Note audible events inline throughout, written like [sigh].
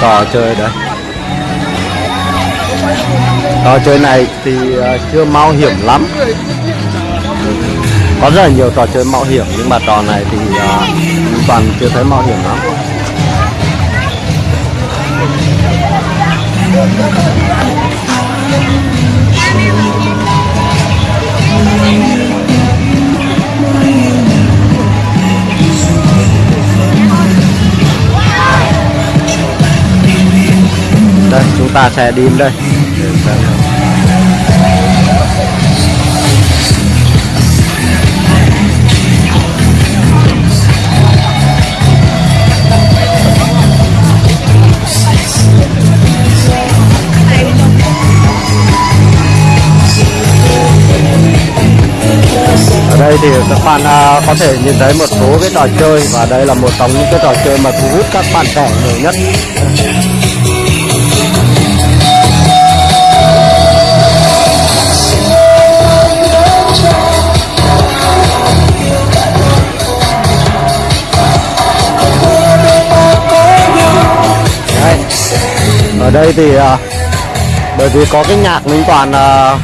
trò chơi đấy. Trò chơi này thì à, chưa mạo hiểm lắm. Có rất là nhiều trò chơi mạo hiểm nhưng mà trò này thì ờ, toàn chưa thấy mạo hiểm lắm. đây chúng ta sẽ đi đây. Ở đây thì các bạn à, có thể nhìn thấy một số cái trò chơi và đây là một trong những cái trò chơi mà thu hút các bạn trẻ nhiều nhất. Ở đây thì à, bởi vì có cái nhạc Minh Toàn à,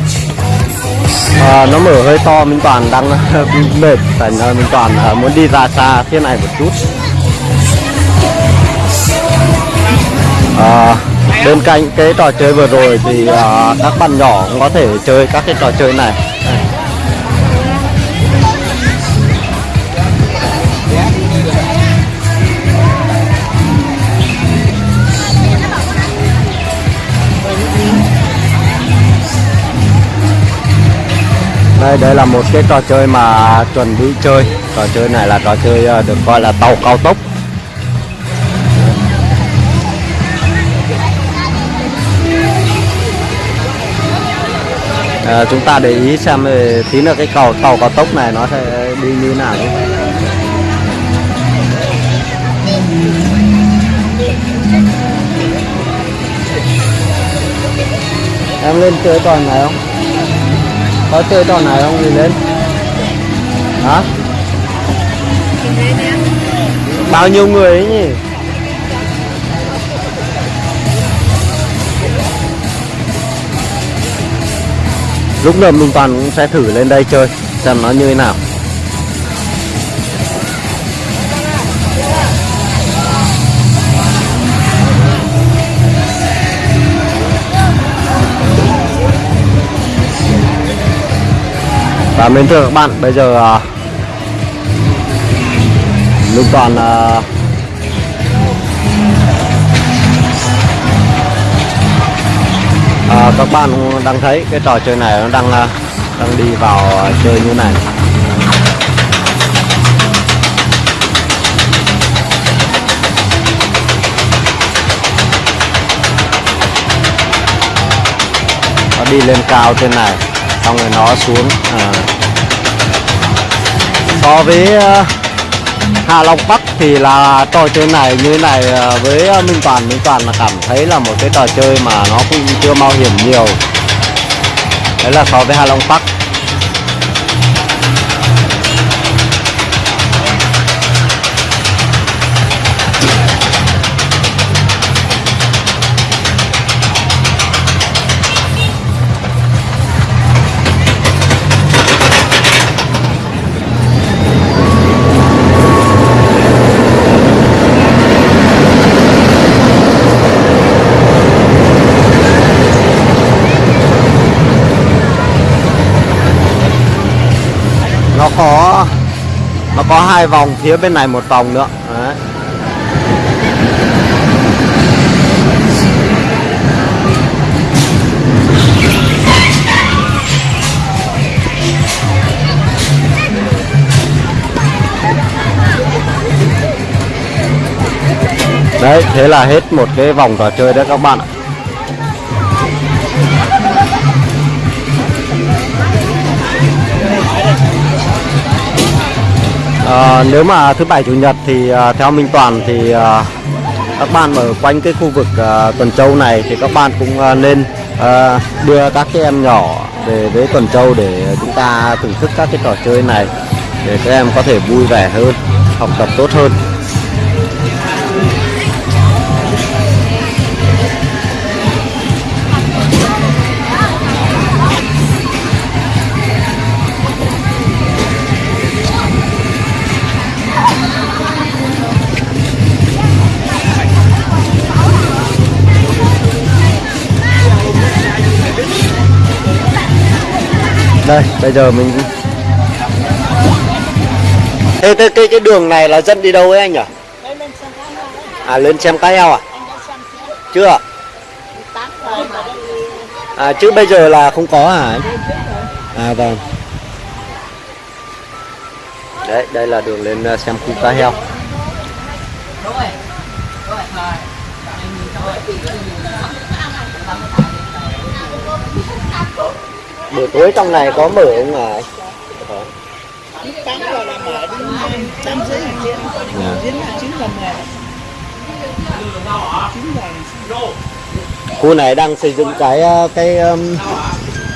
à, nó mở hơi to Minh Toàn đang [laughs] mệt thành ra Minh Toàn à, muốn đi ra xa thế này một chút. À, bên cạnh cái trò chơi vừa rồi thì à, các bạn nhỏ cũng có thể chơi các cái trò chơi này. Đây đây là một cái trò chơi mà chuẩn bị chơi. Trò chơi này là trò chơi ờ, được gọi là tàu cao tốc. À, chúng ta để ý xem về tí nữa cái cầu tàu cao tốc này nó sẽ đi như nào nhé. em lên chơi trò này không? Có chơi trò này không nhìn lên. Hả? Bao nhiêu người ấy nhỉ? Lúc nào mình toàn cũng sẽ thử lên đây chơi, xem nó như thế nào. Và mến thưa các bạn bây giờ à, lúc Toàn à, à, các bạn đang thấy cái trò chơi này nó đang à, đang đi vào à, chơi như này nó đi lên cao trên này xong rồi nó xuống à so với hà Hạ Long Bắc thì là trò chơi này như thế này ờ, với ờ, Minh Toàn. Minh Toàn là cảm thấy là một cái trò chơi mà nó cũng chưa mạo hiểm nhiều. Đấy là so với Hạ Long Bắc. Hai vòng, phía bên này một vòng nữa đấy. đấy, thế là hết một cái vòng trò chơi đấy các bạn ạ à, nếu mà thứ bảy chủ nhật thì à, theo Minh Toàn thì à, các bạn ở quanh cái khu vực à, Tuần Châu này thì các bạn cũng à, nên à, đưa các cái em nhỏ về với Tuần Châu để chúng ta thưởng thức các cái trò chơi này để các em có thể vui vẻ hơn, học tập tốt hơn. Đây bây giờ mình thế cái cái cái đường này là dân đi đâu ấy anh nhỉ? À lên xem cá heo à? Chưa? à chứ bây giờ là không có hả anh? À vâng. Đấy, đây là đường lên xem khu cá heo. Buổi tối trong này có mở không diễn Dạ. khu này đang xây dựng cái ờ, cái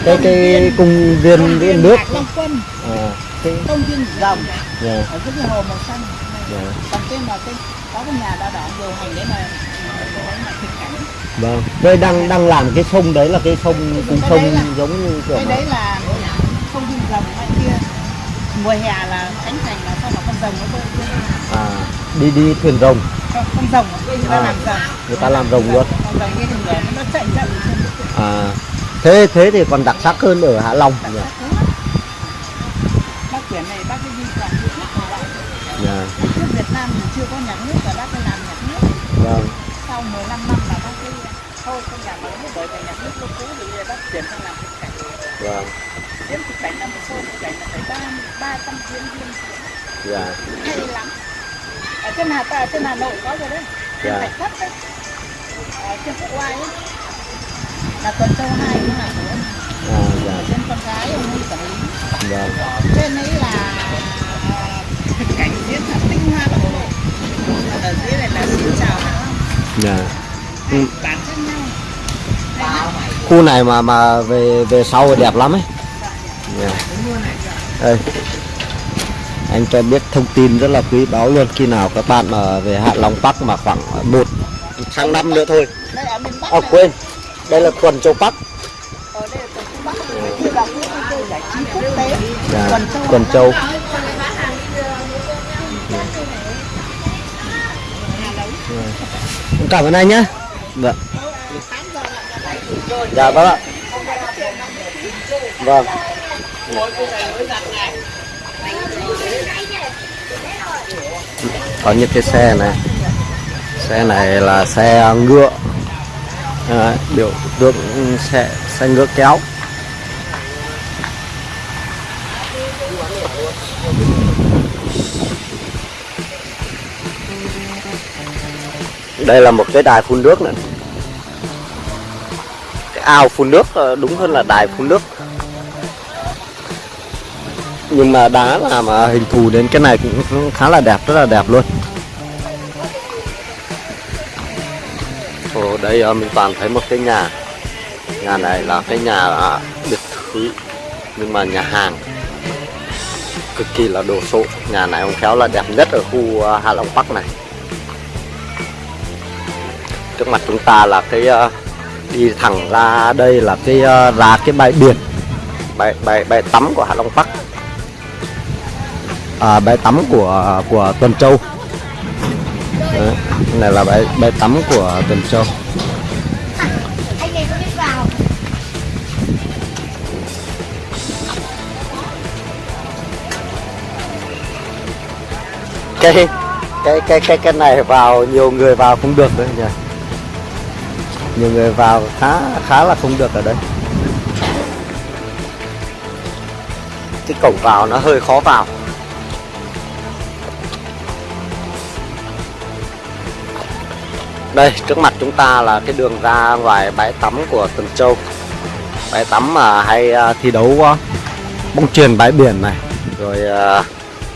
cái cái cung viên viên nước. à, cái, công viên rồng dạ, ở cái hồ màu xanh. Dạ. còn cái mà cái có cái nhà đa đỏ điều hành đấy mà cái vâng. Đây đang đang làm cái sông đấy là cái sông Cái sông là- giống như kiểu cái đấy là công viên rồng ngoài kia. Mùa hè là khánh thành là sau là con rồng nó bơi à, đi đi thuyền rồng. Con, rồng. Người ta À. làm rồng. người ta làm rồng luôn. Con rồng thì người nó chạy trên à thế thế thì còn đặc sắc hơn ở Hạ Long nhỉ bác quyển này bác cái đi toàn nước của bạn dạ trước Việt Nam thì chưa có nhạc nước và bác cái làm nhạc nước vâng sau 15 năm là bác thôi không làm nữa bởi vì nhạc nước nó cũ thì bác chuyển sang làm thực cảnh. Vâng. Diễn thực cảnh là một show thực cảnh là phải ba ba trăm diễn viên dạ. Hay lắm. Ở trên Hà ở trên Hà Nội có rồi đấy. Trên Dạ. Thạch Thất đấy. Ở trên Quốc Oai ấy. Là tuần châu hai cũng là của ông. à, dạ. Trên con gái ông ấy quản lý. Vâng trên ấy là à, thực cảnh diễn là tinh hoa đồng bộ. Ở dưới này là xin chào dạ Ừ. khu này mà mà về về sau đẹp lắm ấy. Yeah. đây. Anh cho biết thông tin rất là quý báu luôn. Khi nào các bạn mà về Hạ Long Park mà khoảng một sang năm nữa thôi. À quên. Đây là tuần châu Park. Bắc Dạ, tuần châu. Dạ. Cảm ơn anh nhé Dạ. dạ vâng ạ. Vâng. Có những cái xe này. Xe này là xe ngựa. À, biểu tượng xe xe ngựa kéo. Đây là một cái đài phun nước này. Cái ao phun nước ờ, đúng hơn là đài phun nước. Nhưng mà đá làm hình thù đến cái này cũng khá là đẹp rất là đẹp luôn. Ồ, đây ờ, mình toàn thấy một cái nhà. Nhà này là cái nhà à, biệt thự nhưng mà nhà hàng. Cực kỳ là đồ sộ. Nhà này ông khéo là đẹp nhất ở khu Hà Hạ Long Bắc này trước mặt chúng ta là cái uh, đi thẳng ra đây là cái uh, ra cái bãi biển bãi bãi bãi tắm của Hạ Long Park à, bãi tắm của của Tuần Châu. Đấy, này là bãi bãi tắm của Tuần Châu. Cái cái cái cái cái này vào nhiều người vào cũng được đấy nhỉ? Nhiều người vào khá khá là không được ở đây. Cái cổng vào nó hơi khó vào. Đây trước mặt chúng ta là cái đường ra ngoài bãi tắm của Tuần Châu. Bãi tắm mà hay à, thi đấu à, bóng chuyền bãi biển này rồi à,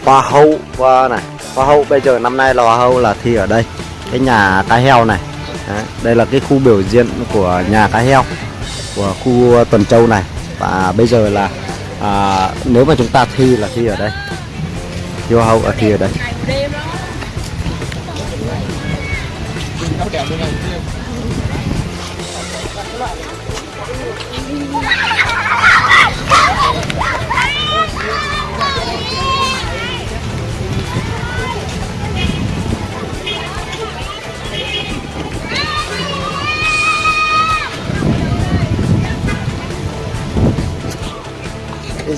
hoa hậu này. Hoa hậu bây giờ năm nay là hoa hậu là thi ở đây. Cái nhà cá heo này. Đấy, đây là cái khu biểu diễn của nhà cá heo của khu ờ, tuần châu này và bây giờ là à, nếu mà chúng ta thi là thi ở đây thi hậu ở thi ở đây Thank you.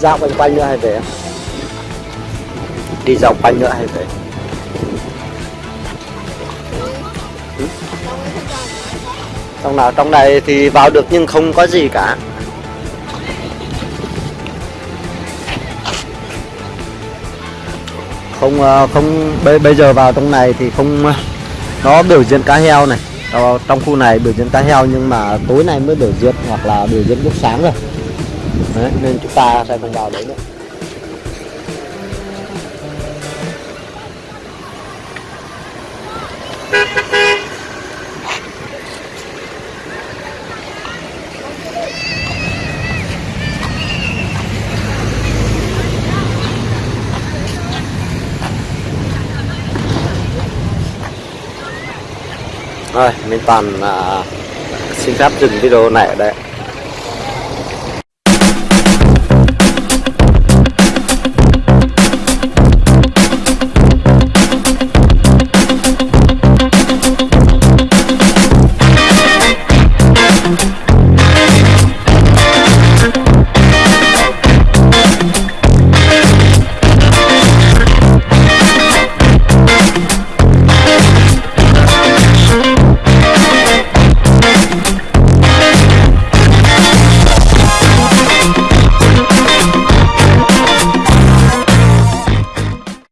Dạo quanh quanh nữa hay về đi dạo quanh nữa hay về? Trong nào trong này thì vào được nhưng không có gì cả. Không ờ, không bây, bây giờ vào trong này thì không ờ, nó biểu diễn cá heo này. Trong khu này biểu diễn cá heo nhưng mà tối nay mới biểu diễn hoặc là biểu diễn lúc sáng rồi đấy, nên chúng ta sẽ không vào đấy nữa Rồi, Minh toàn à, xin phép dừng video này ở đây.